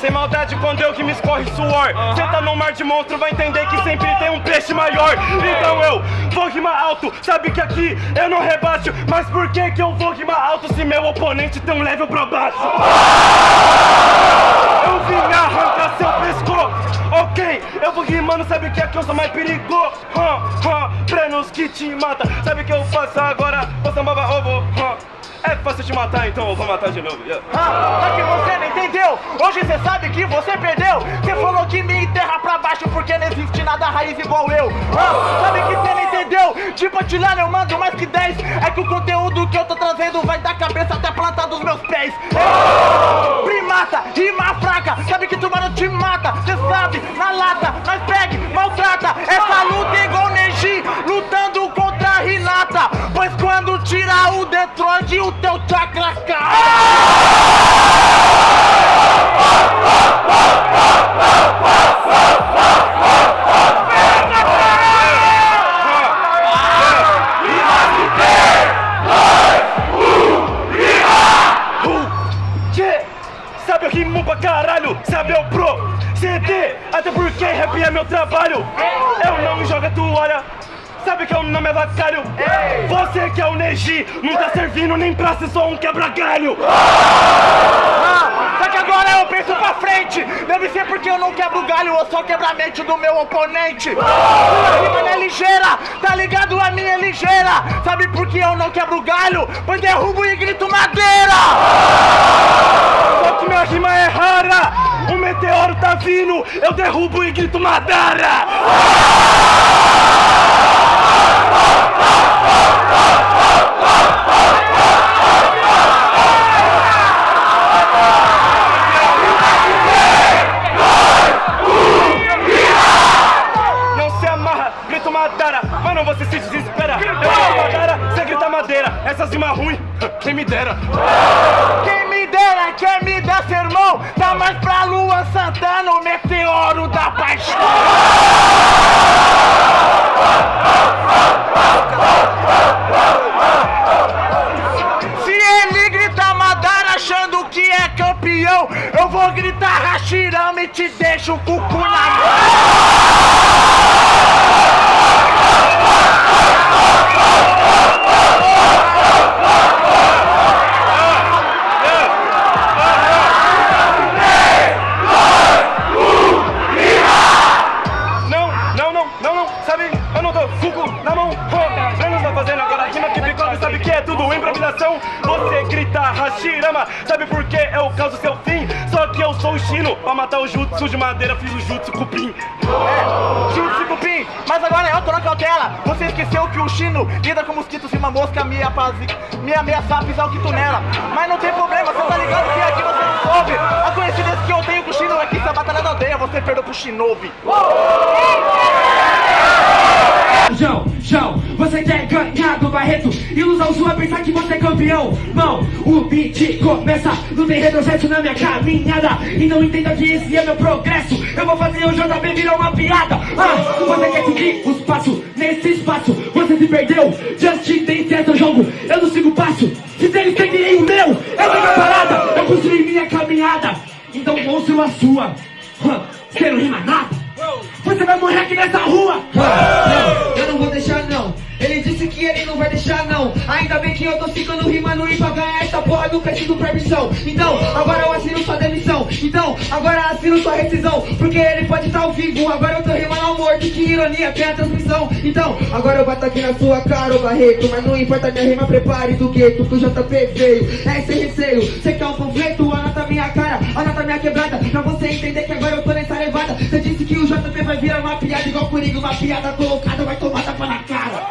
Sem maldade quando eu que me escorre suor. Cê tá num mar de monstro, vai entender que sempre tem um peixe maior. Então eu vou rimar alto, sabe que aqui eu não rebaixo. Mas por que que eu vou rimar alto se meu oponente tem um level pra baixo? Eu vim arrancar seu pescoço. Ok, eu vou rimando, sabe que aqui eu sou mais perigoso. Hum, hum, Prenos que te mata, sabe que eu faço agora? Vou sambava ovo, hum. É fácil te matar, então eu vou matar de novo. Yeah. Ah, só que você não entendeu. Hoje você sabe que você perdeu. Você falou que me enterra pra baixo porque não existe nada raiz igual eu. Ah, sabe que você não entendeu? Tipo, atirar eu mando mais que 10. É que o conteúdo que eu tô trazendo vai da cabeça até a planta dos meus pés. É. Primata, rima fraca. Sabe que tubarão te mata. Você sabe, na lata, nós pegue, maltrata. Essa luta é igual Neji, lutando tirar o Detroit, o teu chakra. Não tá servindo nem pra ser só um quebra-galho. Ah, só que agora eu penso pra frente. Deve ser porque eu não quebro galho ou só quebra a mente do meu oponente. Sua rima não é ligeira, tá ligado? A minha é ligeira. Sabe por que eu não quebro galho? Pois derrubo e grito madeira. Só que minha rima é rara, o meteoro tá vindo, eu derrubo e grito Madara Santana, o meteoro da paixão. Se ele grita Madara achando que é campeão Eu vou gritar Hashirama e te deixo o cucu na mão Você esqueceu que o Chino lida com mosquitos e uma mosca me, apazi... me ameaça a pisar o quito nela. Mas não tem problema, você tá ligado que aqui você não soube. A coincidência que eu tenho com o Chino é que se a batalha da aldeia você perdeu pro Shinobi João, João, você quer ganhar do Barreto? Ilusão sua pensar que você é campeão. Mão, o beat começa Não tem retrocesso na minha caminhada. E não entenda que esse é meu progresso. Eu vou fazer o JB virar uma piada. Ah, Você quer seguir os passos? Nesse espaço Você se perdeu, Just Dance é seu jogo Eu não sigo passo, se eles seguirem o meu Essa é a parada, eu construí minha caminhada. Então construa a sua. Você não rima nada você vai morrer aqui nessa rua! Não, eu não vou deixar não. Ele disse que ele não vai deixar não. Ainda bem que eu tô ficando rimando e pra ganhar essa porra não preciso permissão. Então, agora eu assino sua demissão. Então, agora assino sua rescisão. Porque ele pode estar ao vivo. Agora eu tô rimando ao morto. Que ironia, tem a transmissão. Então, agora eu bato aqui na sua cara, ô Barreto. Mas não importa, minha rima prepare do gueto. Que o JP veio. É sem receio. Cê quer um panfleto? Anota minha cara, anota minha quebrada. Pra você entender que agora o JP vai virar uma piada igual Coringa. Uma piada colocada, vai tomar tapa na cara.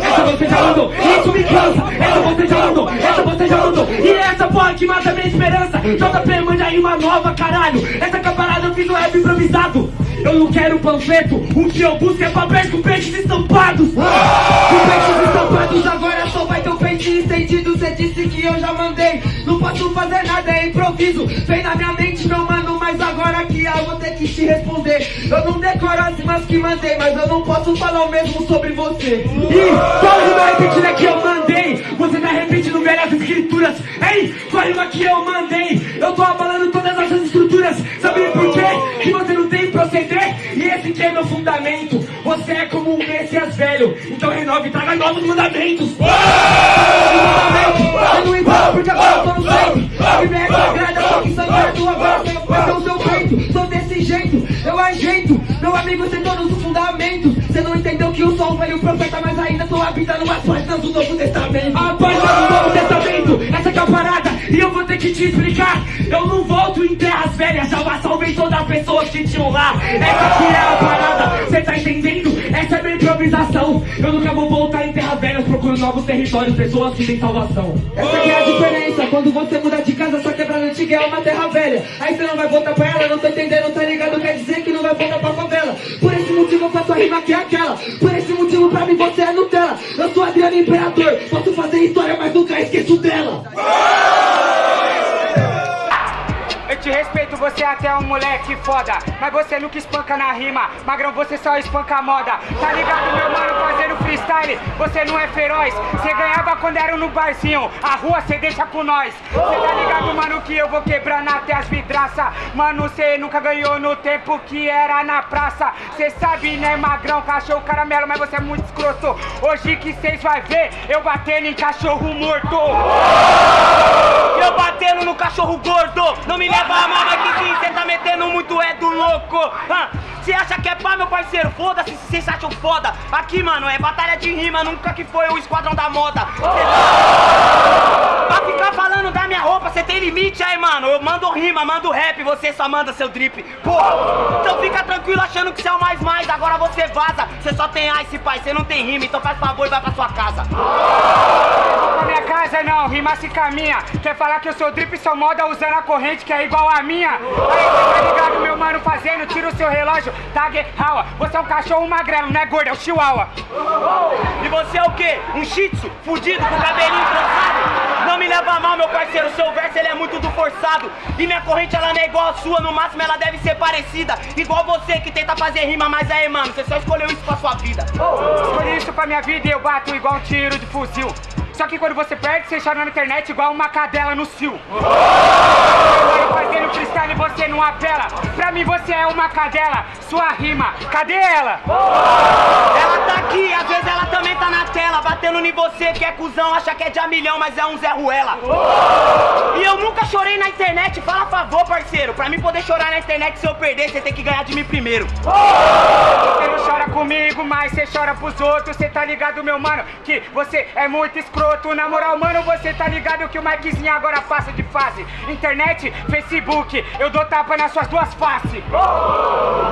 Essa você já mandou, isso me cansa. Essa você já mandou, essa você já mandou. E essa porra que mata minha esperança. JP, manda aí uma nova, caralho. Essa caparada eu fiz um rap improvisado. Eu não quero panfleto, o que eu busco é papéis com peixes estampados. Com peixes estampados, agora só vai ter um peixe estendido. Cê disse que eu já mandei. Não posso fazer nada, é improviso. Vem na minha mente, eu vou ter que te responder. Eu não decoro as rimas que mandei, mas eu não posso falar o mesmo sobre você. E qual rima repetida que eu mandei? Você tá repetindo velhas escrituras. Ei, a rima que eu mandei, eu tô abalando todas essas estruturas. Sabe por quê? Que você não tem proceder, e esse que é meu fundamento. Você é como um Messias velho, então renove e traga novos mandamentos. Eu não porque agora eu tô no é sagrada, só que agora vai ser o seu peito eu ajeito. Meu amigo, sei todos os fundamentos Cê não entendeu que sou um velho profeta Mas ainda tô habitando as páginas do Novo Testamento. A página do Novo Testamento, essa que é a parada. E eu vou ter que te explicar. Eu não volto em terras velhas. Já salvei todas as pessoas que tinham lá Essa que é a parada, cê tá entendendo? Essa é minha improvisação. Eu nunca vou voltar em terras velhas Procurando novos territórios, pessoas que têm salvação. Essa que é a diferença. Quando você muda de casa, sua quebrada antiga é uma terra velha. Aí você não vai voltar pra ela, não tô entendendo, tá ligado? Rima que é aquela. Por esse motivo pra mim você é Nutella. Eu sou Adriano Imperador, posso fazer história mas nunca esqueço você é até um moleque foda Mas você nunca espanca na rima. Magrão, você só espanca a moda. Tá ligado, meu mano, fazendo freestyle? Você não é feroz. Você ganhava quando era no barzinho. A rua cê deixa com nós. Cê tá ligado, mano, que eu vou quebrando até as vidraças Mano, cê nunca ganhou no tempo que era na praça. Cê sabe, né, magrão, cachorro caramelo Mas você é muito escroto. Hoje que cês vai ver Eu batendo em cachorro morto. Eu batendo no cachorro gordo. Não me leva a mal, mas que sim, cê tá metendo muito é do louco Cê acha que é pá, meu parceiro? Foda-se se cês acham foda. Aqui, mano, é batalha de rima Nunca que foi o esquadrão da moda. Tá- Pra ficar falando da minha roupa, cê tem limite aí, mano. Eu mando rima, mando rap, você só manda seu drip. Porra, então fica tranquilo achando que cê é o mais mais. Agora você vaza, cê só tem ice, pai Cê não tem rima, então faz favor e vai pra sua casa casa não, rima se caminha. Quer falar que eu sou drip sou moda usando a corrente que é igual a minha? Aí cê tá ligado, meu mano, fazendo, tira o seu relógio Tag Hawa, você é um cachorro magrelo, não é gordo, é o chihuahua. E você é o quê? Um shih tzu, fudido, com cabelinho trançado? Não me leva mal, meu parceiro, seu verso ele é muito do forçado. E minha corrente ela não é igual a sua, no máximo ela deve ser parecida. Igual você que tenta fazer rima, mas aí, mano, você só escolheu isso pra sua vida. Escolhi isso pra minha vida e eu bato igual um tiro de fuzil só que quando você perde, você chora na internet igual uma cadela no cio. Agora fazendo freestyle você não apela. Pra mim você é uma cadela, sua rima, cadê ela? Ela tá aqui, às vezes ela também tá na tela Batendo em você que é cuzão, acha que é de a milhão, mas é um Zé Ruela E eu nunca chorei na internet, fala a favor, parceiro Pra mim poder chorar na internet, se eu perder, você tem que ganhar de mim primeiro Você não chora comigo, mas você chora pros outros Cê tá ligado, meu mano, que você é muito escroto Na moral, mano, você tá ligado que o Mikezinho agora passa de fase Internet, Facebook, eu dou tapa nas suas duas faces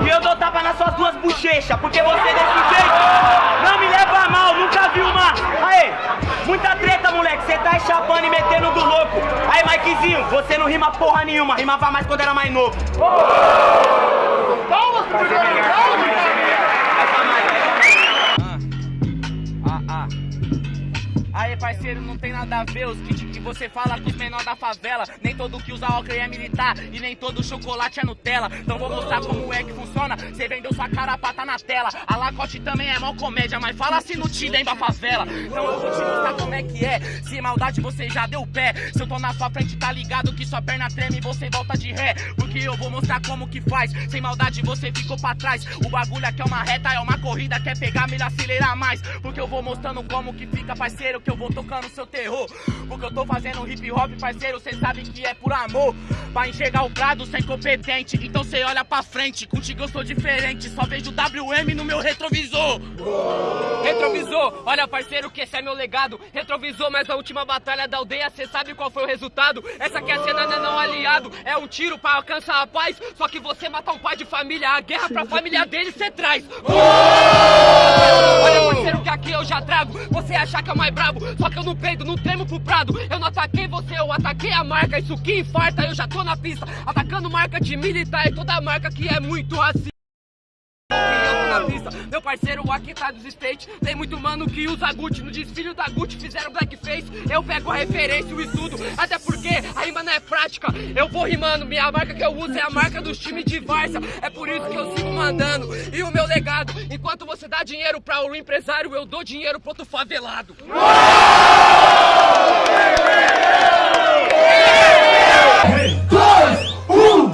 E eu dou tapa nas suas duas bochechas, porque você desse jeito não me leva a mal, nunca vi uma. Aê, muita treta, moleque, cê tá chapando e metendo do louco. Aí, Mikezinho, você não rima porra nenhuma, rimava mais quando era mais novo. Aê, parceiro, não tem nada a ver os kits que você fala com os menores da favela. Nem todo que usa óculos é militar e nem todo chocolate é Nutella. Então vou mostrar como é que funciona. Você vendeu sua carapata na tela. A Lacoste também é mó comédia, mas fala se não te lembra a favela. Então eu vou te mostrar como é que é. Se maldade você já deu pé. Se eu tô na sua frente, tá ligado que sua perna treme e você volta de ré. Porque eu vou mostrar como que faz. Sem maldade você ficou pra trás. O bagulho aqui é uma reta, é uma corrida. Quer pegar, melhor acelerar mais. Porque eu vou mostrando como que fica, parceiro. Que eu vou tocando seu terror. Porque eu tô fazendo hip hop, parceiro. Cê sabe que é por amor. Pra enxergar o prado sem competente. Então cê olha pra frente. Contigo eu sou diferente. Só vejo WM no meu retrovisor. Retrovisor, olha parceiro que esse é meu legado Retrovisor, mas a última batalha da aldeia Cê sabe qual foi o resultado? Essa aqui é a cena não é não aliado É um tiro pra alcançar a paz Só que você matar um pai de família A guerra pra família dele cê traz Olha parceiro que aqui eu já trago Você achar que é o mais brabo Que eu não peido, não tremo pro prado. Eu não ataquei você, eu ataquei a marca. Isso que infarta, eu já tô na pista. Atacando marca de militar E toda marca que é muito assim na pista. Meu parceiro aqui tá dos States. Tem muito mano que usa Gucci. No desfile da Gucci fizeram blackface. Eu pego a referência, o estudo. Até porque a rima não é prática. Eu vou rimando. Minha marca que eu uso é a marca dos times de Várzea. É por isso que eu sigo mandando. E o meu legado. Enquanto você dá dinheiro pra o empresário, eu dou dinheiro pro outro favelado. 3, 2, 1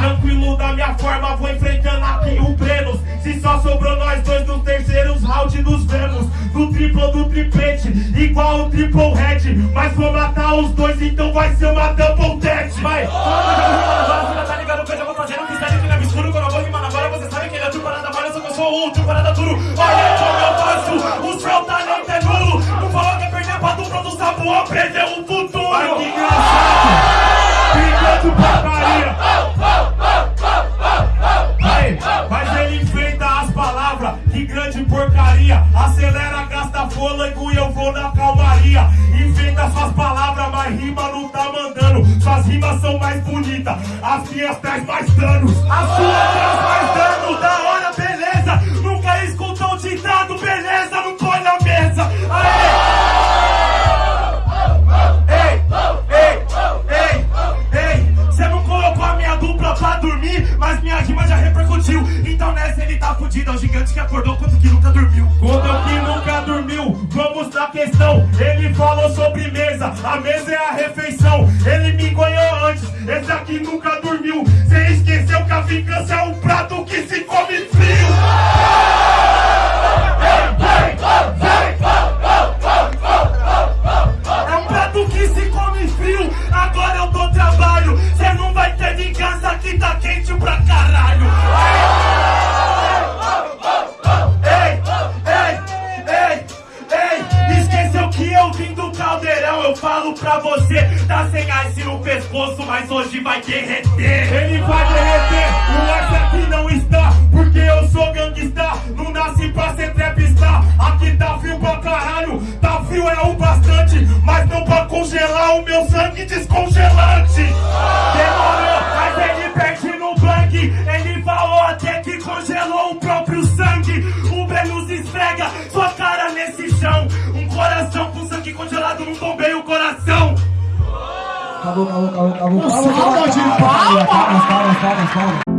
Tranquilo da minha forma, vou enfrentando só sobrou nós dois nos terceiros round dos Vemos. Do triplo do triplete, igual o triple head Mas vou matar os dois, então vai ser uma double dead minhas traz mais danos As suas mas minha rima já repercutiu. Então nessa ele tá fudido, é o gigante que acordou quanto que nunca dormiu. Quanto que nunca dormiu, vamos na questão. Ele falou sobre mesa, a mesa é a refeição. Ele me ganhou antes, esse aqui nunca dormiu. Cê esqueceu que a vingança é um prato que se come frio. Meu sangue descongelante. Demorou, mas ele perde no blank. Ele falou até que congelou o próprio sangue. O Vênus esfrega sua cara nesse chão. Um coração com sangue congelado não bombeia o coração. Acabou, acabou, acabou, acabou. Calma, calma, calma, calma, calma.